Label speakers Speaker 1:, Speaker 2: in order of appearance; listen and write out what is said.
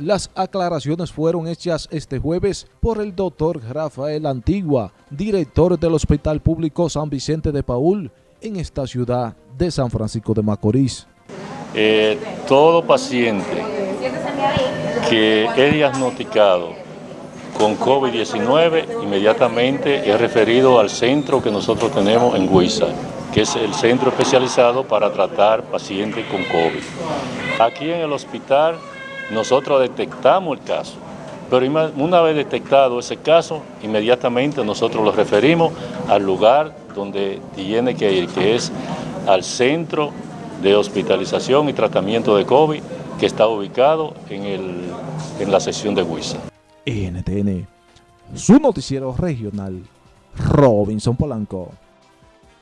Speaker 1: Las aclaraciones fueron hechas este jueves por el doctor Rafael Antigua, director del Hospital Público San Vicente de Paul, en esta ciudad de San Francisco de Macorís.
Speaker 2: Eh, todo paciente que es diagnosticado con COVID-19 inmediatamente es referido al centro que nosotros tenemos en Huiza, que es el centro especializado para tratar pacientes con COVID. Aquí en el hospital nosotros detectamos el caso, pero una vez detectado ese caso, inmediatamente nosotros lo referimos al lugar donde tiene que ir, que es al centro de hospitalización y tratamiento de COVID que está ubicado en, el, en la sección de Huiza.
Speaker 1: NTN, su noticiero regional, Robinson Polanco.